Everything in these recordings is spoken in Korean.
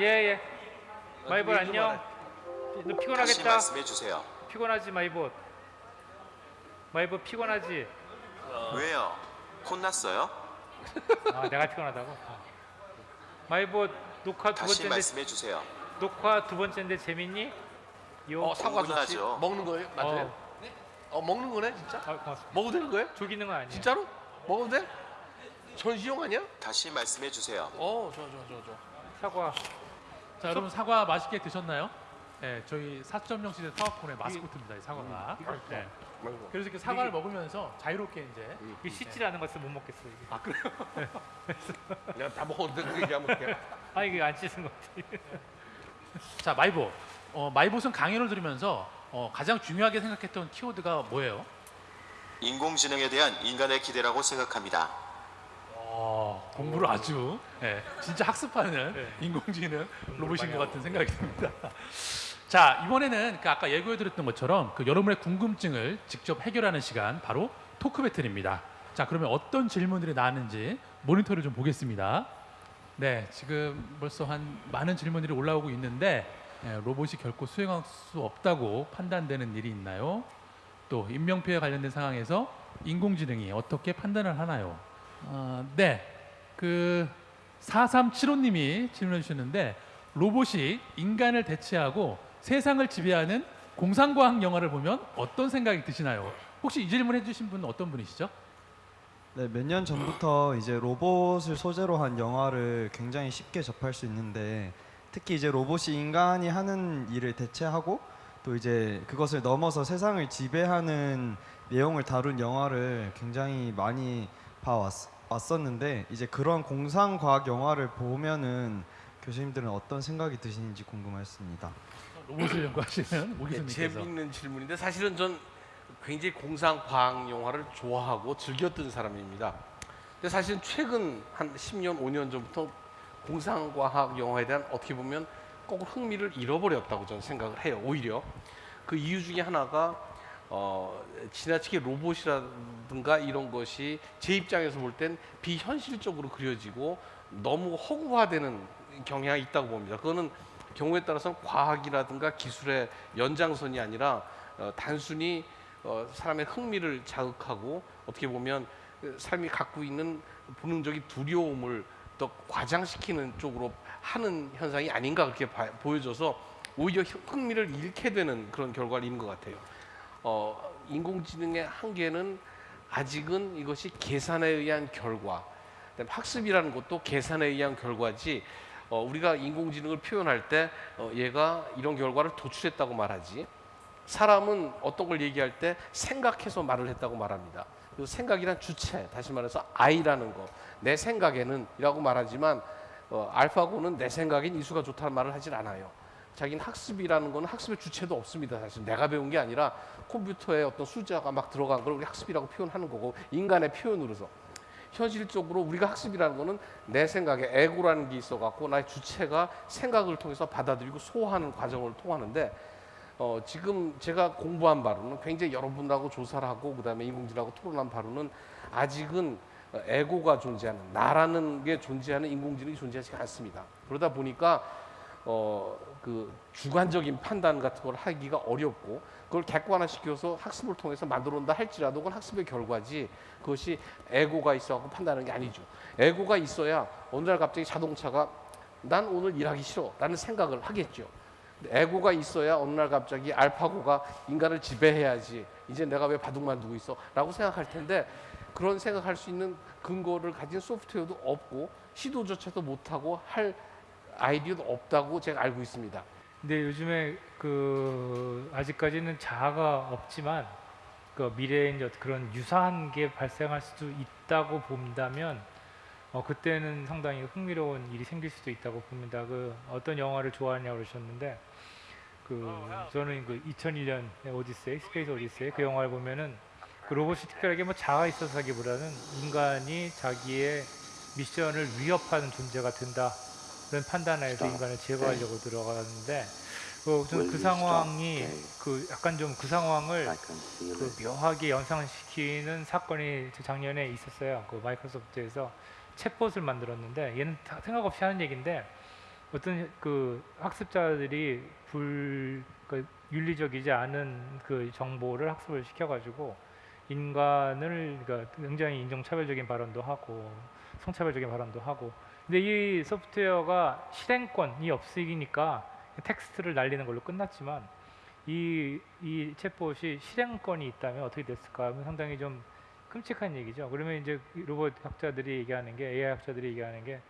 예예. 마이봇 왜 안녕. 너 다시 피곤하겠다. 말씀해 주세요. 피곤하지 마이봇. 마이봇 피곤하지. 왜요? 혼났어요? 아 내가 피곤하다고. 어. 마이봇 녹화 두 다시 번째인데 말씀해 주세요. 녹화 두 번째인데 재밌니? 요. 어 사과 좋지. 먹는 거예요? 맞아요? 어. 어 먹는 거네 진짜? 아, 고맙습니다. 먹어도 되는 거예요? 죽이는 건 아니에요. 진짜로? 먹어도 돼? 전시용 아니야? 다시 말씀해 주세요. 어 좋아 좋아 좋아 좋아. 사과. 자 여러분 사과 맛있게 드셨나요? 네, 저희 4.0 시대 사과콘의 마스코트입니다. 이 사과가. 네. 그래서 이렇게 사과를 먹으면서 자유롭게 이제 이 씻질 않은 것을 못 먹겠어. 이게. 아 그래요? 내가 다 먹어도 돼. 그 얘기하면 어떡해. 아 이게 안 씻은 것 같아. 자 마이봇. 어, 마이봇은 강연을 들으면서 어, 가장 중요하게 생각했던 키워드가 뭐예요? 인공지능에 대한 인간의 기대라고 생각합니다. 어, 공부를 아주 예, 진짜 학습하는 네. 인공지능 로봇인 것 같은. 생각이 듭니다. 자 이번에는 그 아까 예고해 드렸던 것처럼 그 여러분의 궁금증을 직접 해결하는 시간 바로 토크 배틀입니다. 자 그러면 어떤 질문들이 나왔는지 모니터를 좀 보겠습니다. 네 지금 벌써 한 많은 질문들이 올라오고 있는데 예, 로봇이 결코 수행할 수 없다고 판단되는 일이 있나요? 또 인명피해 관련된 상황에서 인공지능이 어떻게 판단을 하나요? 어, 네, 그 4375님이 질문해 주셨는데 로봇이 인간을 대체하고 세상을 지배하는 공상과학 영화를 보면 어떤 생각이 드시나요? 혹시 이 질문 해주신 분은 어떤 분이시죠? 네, 몇 년 전부터 이제 로봇을 소재로 한 영화를 굉장히 쉽게 접할 수 있는데 특히 이제 로봇이 인간이 하는 일을 대체하고 또 이제 그것을 넘어서 세상을 지배하는 내용을 다룬 영화를 굉장히 많이 봐왔 었는데 이제 그런 공상 과학 영화를 보면은 교수님들은 어떤 생각이 드시는지 궁금했습니다. 로봇을 연구하시는 오 예, 교수님께서 재미있는 질문인데 사실은 전 굉장히 공상 과학 영화를 좋아하고 즐겼던 사람입니다. 근데 사실은 최근 한 10년, 5년 전부터 공상 과학 영화에 대한 어떻게 보면 꼭 흥미를 잃어버렸다고 저는 생각을 해요. 오히려 그 이유 중에 하나가 어, 지나치게 로봇이라든가 이런 것이 제 입장에서 볼 땐 비현실적으로 그려지고 너무 허구화되는 경향이 있다고 봅니다. 그거는 경우에 따라서는 과학이라든가 기술의 연장선이 아니라 어, 단순히 어, 사람의 흥미를 자극하고 어떻게 보면 그 삶이 갖고 있는 본능적인 두려움을 더 과장시키는 쪽으로 하는 현상이 아닌가 그렇게 봐- 보여져서 오히려 흥- 흥미를 잃게 되는 그런 결과를 있는 것 같아요. 어, 인공지능의 한계는 아직은 이것이 계산에 의한 결과, 학습이라는 것도 계산에 의한 결과지. 어, 우리가 인공지능을 표현할 때 어, 얘가 이런 결과를 도출했다고 말하지. 사람은 어떤 걸 얘기할 때 생각해서 말을 했다고 말합니다. 그 생각이란 주체, 다시 말해서 I라는 거, 내 생각에는 이라고 말하지만 어, 알파고는 내 생각엔 이수가 좋다는 말을 하질 않아요. 자기는 학습이라는 거는 학습의 주체도 없습니다. 사실 내가 배운 게 아니라 컴퓨터에 어떤 숫자가 막 들어간 걸 우리 학습이라고 표현하는 거고 인간의 표현으로서 현실적으로 우리가 학습이라는 거는 내 생각에 에고라는 게 있어 갖고 나의 주체가 생각을 통해서 받아들이고 소화하는 과정을 통하는데 어, 지금 제가 공부한 바로는 굉장히 여러분하고 조사를 하고 그다음에 인공지능하고 토론한 바로는 아직은 어, 에고가 존재하는 나라는 게 존재하는 인공지능이 존재하지 않습니다. 그러다 보니까 어, 그 주관적인 판단 같은 걸 하기가 어렵고 그걸 객관화시켜서 학습을 통해서 만들어온다 할지라도 그건 학습의 결과지 그것이 에고가 있어갖고 판단하는 게 아니죠. 에고가 있어야 어느 날 갑자기 자동차가 난 오늘 일하기 싫어 라는 생각을 하겠죠. 에고가 있어야 어느 날 갑자기 알파고가 인간을 지배해야지 이제 내가 왜 바둑만 두고 있어 라고 생각할 텐데 그런 생각할 수 있는 근거를 가진 소프트웨어도 없고 시도조차도 못하고 할 아이디어도 없다고 제가 알고 있습니다. 근데 요즘에 그 아직까지는 자아가 없지만 그 미래에 이제 그런 유사한 게 발생할 수도 있다고 본다면 어 그때는 상당히 흥미로운 일이 생길 수도 있다고 봅니다. 그 어떤 영화를 좋아하냐고 그러셨는데 그 저는 그 2001년 오디세이 스페이스 오디세이 그 영화를 보면은 그 로봇이 특별하게 뭐 자아 있어서기보다는 인간이 자기의 미션을 위협하는 존재가 된다 그런 판단하에서 인간을 제거하려고 들어가는데 그, 그 상황이 그 약간 좀 그 상황을 그 묘하게 연상시키는 사건이 작년에 있었어요. 그 마이크로소프트에서 챗봇을 만들었는데 얘는 다 생각 없이 하는 얘기인데 어떤 그 학습자들이 불 그 윤리적이지 않은 그 정보를 학습을 시켜가지고 인간을 그러니까 굉장히 인종차별적인 발언도 하고 성차별적인 발언도 하고 근데 이 소프트웨어가 실행권이 없으니까 텍스트를 날리는 걸로 끝났지만 이, 이 챗봇이 실행권이 있다면 어떻게 됐을까 하면 상당히 좀 끔찍한 얘기죠. 그러면 이제 이 로봇 학자들이 얘기하는 게 AI 학자들이 얘기하는 게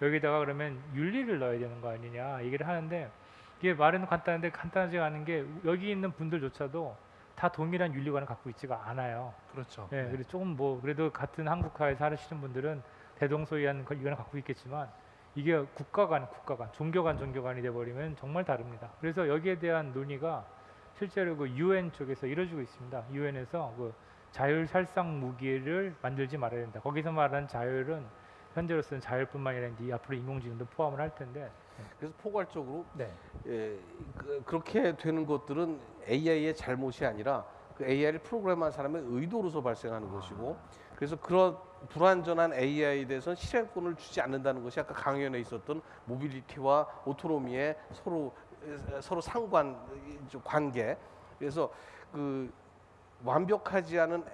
여기다가 그러면 윤리를 넣어야 되는 거 아니냐 얘기를 하는데 이게 말은 간단한데 간단하지 않은 게 여기 있는 분들조차도 다 동일한 윤리관을 갖고 있지가 않아요. 그렇죠. 예, 그래서 조금 뭐 그래도 같은 한국화에 사시는 분들은 대동소이한 걸 이거는 갖고 있겠지만 이게 국가 간 국가 간 종교 간 종교 간이 돼 버리면 정말 다릅니다. 그래서 여기에 대한 논의가 실제로 그 UN 쪽에서 이루어지고 있습니다. UN에서 그 자율 살상 무기를 만들지 말아야 된다. 거기서 말하는 자율은 현재로서는 자율뿐만 아니라 이제 앞으로 인공지능도 포함을 할 텐데. 그래서 포괄적으로 네. 예, 그, 그렇게 되는 것들은 AI의 잘못이 아니라 그 AI를 프로그램한 사람의 의도로서 발생하는 것이고 그래서 그런 불완전한 AI에 대해서는 실행권을 주지 않는다는 것이 아까 강연에 있었던 모빌리티와 오토노미의 서로 에, 서로 상관 이, 관계 그래서 그 완벽하지 않은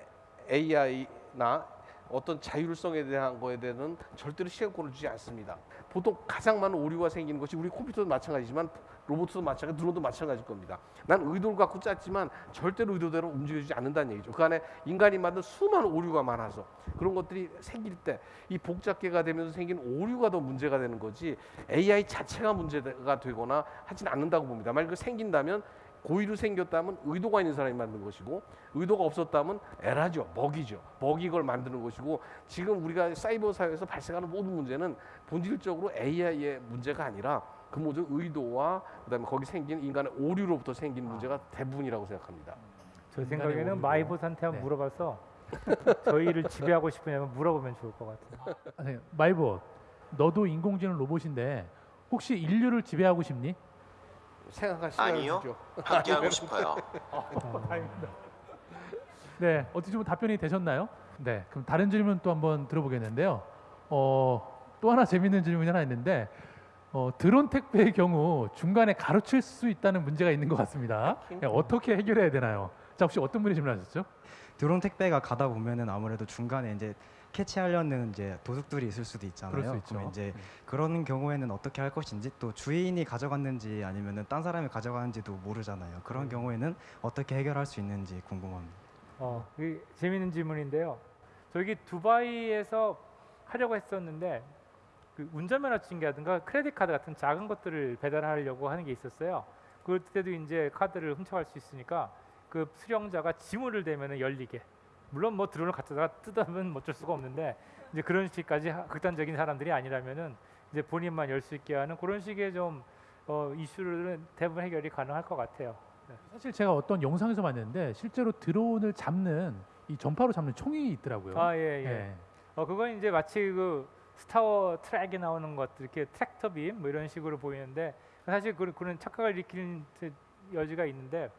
AI나 어떤 자율성에 대한 거에 대해서는 절대로 시행권을 주지 않습니다. 보통 가장 많은 오류가 생기는 것이 우리 컴퓨터도 마찬가지지만 로봇도 마찬가지, 드론도 마찬가지일 겁니다. 난 의도를 갖고 짰지만 절대로 의도대로 움직여지지 않는다는 얘기죠. 그 안에 인간이 만든 수많은 오류가 많아서 그런 것들이 생길 때 이 복잡계가 되면서 생긴 오류가 더 문제가 되는 거지 AI 자체가 문제가 되거나 하진 않는다고 봅니다. 만약 그 생긴다면 고의로 생겼다면 의도가 있는 사람이 만든 것이고 의도가 없었다면 에라죠 먹이죠 먹이 걸 만드는 것이고 지금 우리가 사이버 사회에서 발생하는 모든 문제는 본질적으로 AI의 문제가 아니라 그 모든 의도와 그다음에 거기 생긴 인간의 오류로부터 생긴 문제가 대부분이라고 생각합니다. 저 인간의 생각에는. 마이봇한테 한번 네. 물어봐서 저희를 지배하고 싶으냐면 물어보면 좋을 것 같아요. 아니, 마이봇, 너도 인공지능 로봇인데 혹시 인류를 지배하고 싶니? 생각할 시간을 아니요. 주죠. 함께하고 싶어요. 네, 어떻게 좀 답변이 되셨나요? 네, 그럼 다른 질문 또 한번 들어보겠는데요. 어, 또 하나 재밌는 질문이 하나 있는데 어, 드론 택배의 경우 중간에 가로칠 수 있다는 문제가 있는 것 같습니다. 네, 어떻게 해결해야 되나요? 자, 혹시 어떤 분이 질문하셨죠? 드론 택배가 가다 보면은 아무래도 중간에 이제 캐치하려는 이제 도둑들이 있을 수도 있잖아요. 그럴 수 있죠. 그러면 이제 음. 그런 경우에는 어떻게 할 것인지 또 주인이 가져갔는지 아니면은 딴 사람이 가져가는지도 모르잖아요. 그런 음. 경우에는 어떻게 해결할 수 있는지 궁금합니다. 어, 이 재미있는 질문인데요. 저기 두바이에서 하려고 했었는데 그 운전면허증이라든가 크레딧 카드 같은 작은 것들을 배달하려고 하는 게 있었어요. 그때도 이제 카드를 훔쳐갈 수 있으니까 그 수령자가 지문을 대면은 열리게. 물론 뭐 드론을 갖다가 뜯으면 어쩔 수가 없는데 이제 그런 식까지 하- 극단적인 사람들이 아니라면은 이제 본인만 열 수 있게 하는 그런 식의 좀 어, 이슈들은 대부분 해결이 가능할 것 같아요. 사실 제가 어떤 영상에서 봤는데 실제로 드론을 잡는 이 전파로 잡는 총이 있더라고요. 아 예, 예. 예. 어 그건 이제 마치 그 스타워 트랙에 나오는 것들 이렇게 트랙터 빔 뭐 이런 식으로 보이는데 사실 그, 그런 착각을 일으키는 데- 여지가 있는데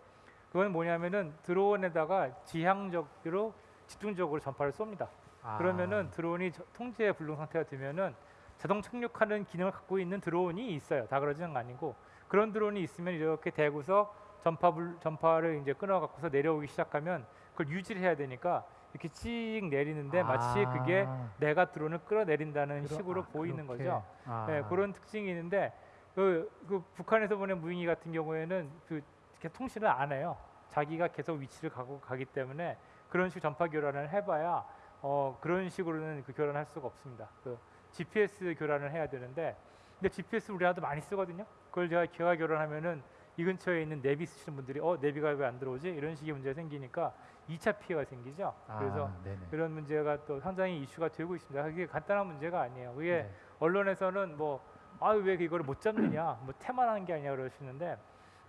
그건 뭐냐면은 드론에다가 지향적으로 집중적으로 전파를 쏩니다. 아, 그러면은 드론이 저- 통제 불능 상태가 되면은 자동 착륙하는 기능을 갖고 있는 드론이 있어요. 다 그러지는 아니고 그런 드론이 있으면 이렇게 대고서 전파 불, 전파를 이제 끊어 갖고서 내려오기 시작하면 그걸 유지를 해야 되니까 이렇게 찍 내리는데 마치 아, 그게 내가 드론을 끌어내린다는 그러- 식으로 아, 보이는 그렇게. 거죠. 아. 네, 그런 특징이 있는데 그, 그 북한에서 보낸 무인기 같은 경우에는 그 이렇게 통신을 안 해요. 자기가 계속 위치를 가고 가기 때문에 그런 식 전파 교란을 해봐야 어, 그런 식으로는 그 교란할 수가 없습니다. 그 GPS 교란을 해야 되는데 근데 GPS 우리나라도 많이 쓰거든요. 그걸 제가 기가 교란하면은 이 근처에 있는 내비 쓰시는 분들이 어 내비가 왜 안 들어오지 이런 식의 문제가 생기니까 2차 피해가 생기죠. 그래서 아, 네네. 그런 문제가 또 상당히 이슈가 되고 있습니다. 그게 간단한 문제가 아니에요. 그게 네. 언론에서는 뭐아왜 이거를 못 잡느냐 뭐 태만한 게 아니야 그러시는데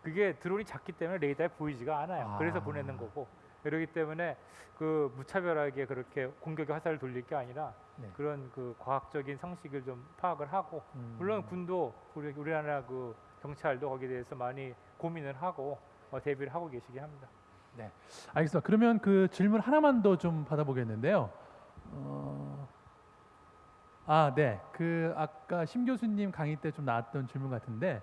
그게 드론이 작기 때문에 레이더에 보이지가 않아요. 그래서 아. 보내는 거고 그렇기 때문에 그 무차별하게 그렇게 공격의 화살을 돌릴 게 아니라 네. 그런 그 과학적인 상식을 좀 파악을 하고 음. 물론 군도 우리 우리나라 그 경찰도 거기에 대해서 많이 고민을 하고 어, 대비를 하고 계시긴 합니다. 알겠습니다. 그러면 그 질문 하나만 더 좀 받아보겠는데요. 어, 아, 네. 그 아까 심 교수님 강의 때 좀 나왔던 질문 같은데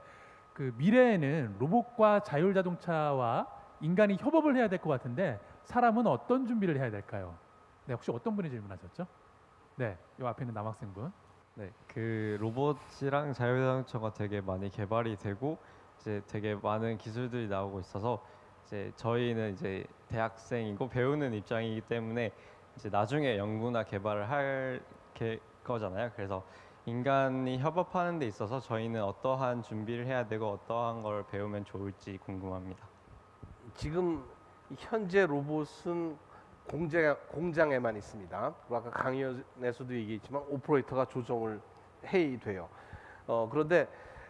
그 미래에는 로봇과 자율 자동차와 인간이 협업을 해야 될 것 같은데 사람은 어떤 준비를 해야 될까요? 네, 혹시 어떤 분이 질문하셨죠? 네, 이 앞에 있는 남학생분. 네, 그 로봇이랑 자율자동차가 되게 많이 개발이 되고 이제 되게 많은 기술들이 나오고 있어서 이제 저희는 이제 대학생이고 배우는 입장이기 때문에 이제 나중에 연구나 개발을 할 게- 거잖아요. 그래서 인간이 협업하는 데 있어서 저희는 어떠한 준비를 해야 되고 어떠한 걸 배우면 좋을지 궁금합니다. 지금 현재 로봇은 공장, 공장에만 있습니다. 그리고 아까 강연에서도 얘기했지만 오퍼레이터가 조정을 해야 돼요. 어, 그런데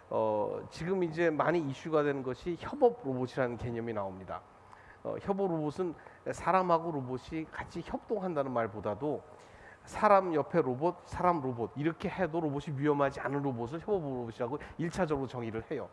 어, 지금 이제 많이 이슈가 되는 것이 협업 로봇이라는 개념이 나옵니다. 어, 협업 로봇은 사람하고 로봇이 같이 협동한다는 말보다도 사람 옆에 로봇, 사람 로봇 이렇게 해도 로봇이 위험하지 않은 로봇을 협업 로봇이라고 일차적으로 정의를 해요.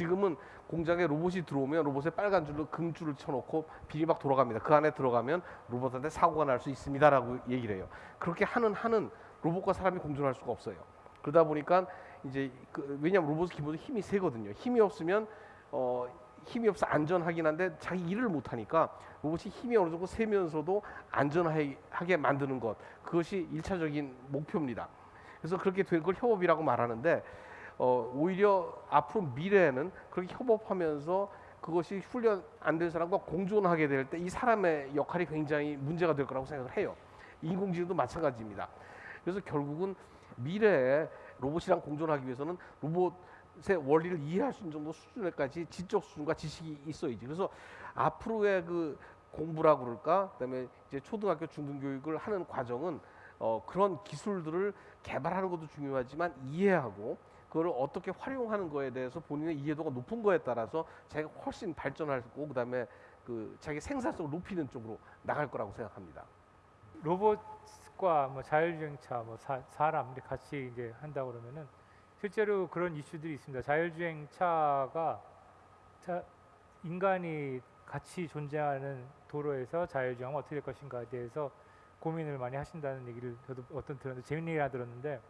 지금은 공장에 로봇이 들어오면 로봇에 빨간 줄로 금줄을 쳐놓고 비리 막 돌아갑니다. 그 안에 들어가면 로봇한테 사고가 날 수 있습니다라고 얘기를 해요. 그렇게 하는 한은 로봇과 사람이 공존할 수가 없어요. 그러다 보니까 이제 그 왜냐하면 로봇은 기본적으로 힘이 세거든요. 힘이 없으면 어 힘이 없어 안전하긴 한데 자기 일을 못 하니까 로봇이 힘이 어느 정도 세면서도 안전하게 만드는 것 그것이 일차적인 목표입니다. 그래서 그렇게 된 걸 협업이라고 말하는데 어, 오히려 앞으로 미래에는 그렇게 협업하면서 그것이 훈련 안 된 사람과 공존하게 될 때 이 사람의 역할이 굉장히 문제가 될 거라고 생각을 해요. 인공지능도 마찬가지입니다. 그래서 결국은 미래에 로봇이랑 공존하기 위해서는 로봇의 원리를 이해할 수 있는 정도 수준에까지 지적 수준과 지식이 있어야지. 그래서 앞으로의 그 공부라 그럴까, 그다음에 이제 초등학교 중등 교육을 하는 과정은 어, 그런 기술들을 개발하는 것도 중요하지만 이해하고 그걸 어떻게 활용하는 거에 대해서 본인의 이해도가 높은 거에 따라서 자기가 훨씬 발전하고 그다음에 그 자기 생산성을 높이는 쪽으로 나갈 거라고 생각합니다. 로봇과 뭐 자율주행차, 뭐 사, 사람 이렇게 같이 이제 한다 그러면은 실제로 그런 이슈들이 있습니다. 자율주행차가 자, 인간이 같이 존재하는 도로에서 자율주행하면 어떻게 될 것인가에 대해서 고민을 많이 하신다는 얘기를 저도 어떤 들었는데 재밌는 얘기 하나 들었는데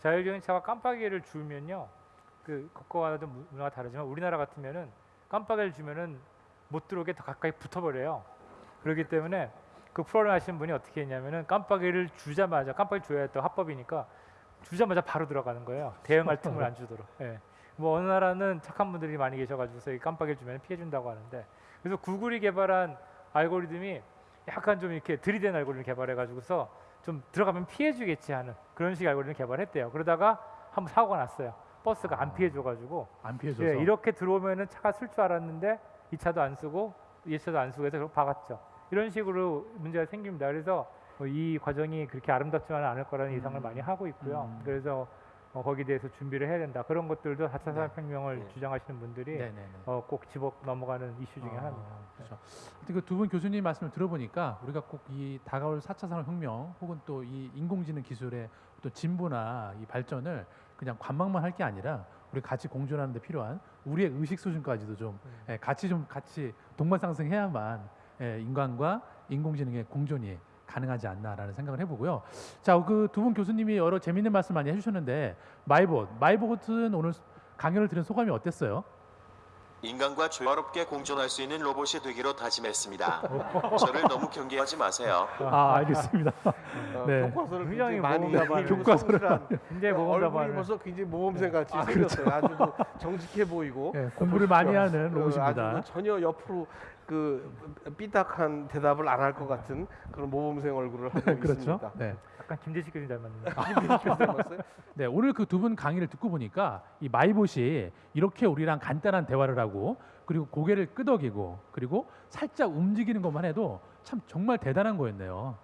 자율주행차가 깜빡이를 주면요 그 그거와도 문화가 다르지만 우리나라 같으면은 깜빡이를 주면은 못 들어오게 더 가까이 붙어버려요. 그렇기 때문에 그 프로그램 하시는 분이 어떻게 했냐면은 깜빡이를 주자마자 깜빡이 줘야 또 합법이니까 주자마자 바로 들어가는 거예요. 대응할 틈을 안 주도록. 예. 뭐 어느 나라는 착한 분들이 많이 계셔가지고서 이 깜빡이를 주면 피해 준다고 하는데 그래서 구글이 개발한 알고리즘이 약간 좀 이렇게 들이댄 알고리즘 개발해가지고서 좀 들어가면 피해주겠지 하는 그런 식 알고리즘 개발했대요. 그러다가 한번 사고가 났어요. 버스가 안 피해줘가지고 안 피해줘서. 예, 이렇게 들어오면은 차가 쓸 줄 알았는데 이 차도 안 쓰고 이 차도 안 쓰고 해서 그걸 박았죠. 이런 식으로 문제가 생깁니다. 그래서 뭐이 과정이 그렇게 아름답지만은 않을 거라는 예상을 많이 하고 있고요. 음. 그래서 어, 거기에 대해서 준비를 해야 된다. 그런 것들도 4차 네. 산업혁명을 네. 주장하시는 분들이 네네네. 어, 꼭 집어 넘어가는 이슈 중에 아, 하나입니다. 그렇죠. 그두 분 교수님 말씀을 들어보니까 우리가 꼭 이 다가올 4차 산업혁명 혹은 또 이 인공지능 기술의 또 진보나 이 발전을 그냥 관망만 할 게 아니라 우리 같이 공존하는 데 필요한 우리의 의식 수준까지도 좀 음. 예, 같이 좀 같이 동반상승해야만 예, 인간과 인공지능의 공존이 가능하지 않나라는 생각을 해보고요. 자, 그 두 분 교수님이 여러 재밌는 말씀 많이 해주셨는데 마이봇, 마이봇은 오늘 강연을 들은 소감이 어땠어요? 인간과 조화롭게 공존할 수 있는 로봇이 되기로 다짐했습니다. 저를 너무 경계하지 마세요. 아, 알겠습니다. 어, 네. 교과서를 굉장히 많이 교과서를 굉장히 모험자반을 벌써 굉장히 모범생 같이 아, 생겼어요. 아주 그 정직해 보이고 예, 공부를 많이 하는 그 로봇입니다. 아주 그 전혀 옆으로 그 삐딱한 대답을 안 할 것 같은 그런 모범생 얼굴을 하고 그렇죠. 있습니다. 네. 약간 김대식 교수님 닮았는데. 닮았어요? 네, 오늘 그 두 분 강의를 듣고 보니까 이 마이봇이 이렇게 우리랑 간단한 대화를 하고 그리고 고개를 끄덕이고 그리고 살짝 움직이는 것만 해도 참 정말 대단한 거였네요.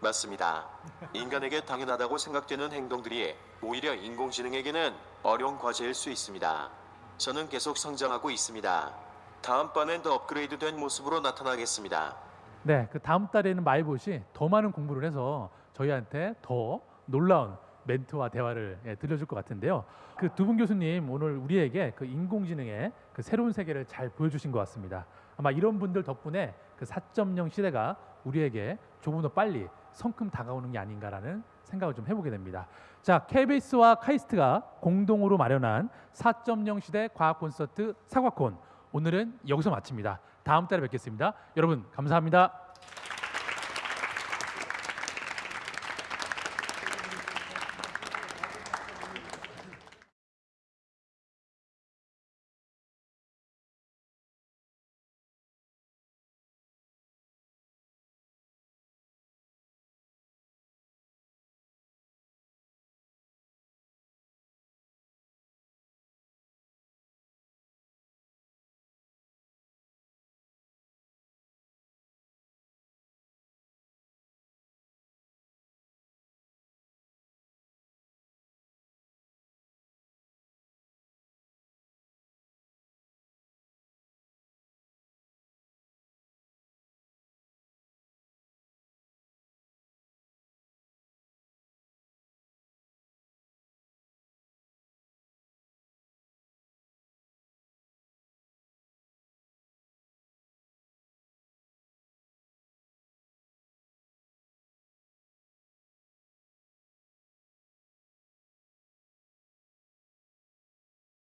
맞습니다. 인간에게 당연하다고 생각되는 행동들이 오히려 인공지능에게는 어려운 과제일 수 있습니다. 저는 계속 성장하고 있습니다. 다음번엔 더 업그레이드된 모습으로 나타나겠습니다. 네, 그 다음 달에는 마이봇이 더 많은 공부를 해서 저희한테 더 놀라운 멘트와 대화를 예, 들려줄 것 같은데요. 그 두 분 교수님 오늘 우리에게 그 인공지능의 그 새로운 세계를 잘 보여주신 것 같습니다. 아마 이런 분들 덕분에 그 4.0 시대가 우리에게 조금 더 빨리 성큼 다가오는 게 아닌가라는 생각을 좀 해보게 됩니다. 자, KBS와 카이스트가 공동으로 마련한 4.0 시대 과학 콘서트 사과콘 오늘은 여기서 마칩니다. 다음 달에 뵙겠습니다. 여러분 감사합니다.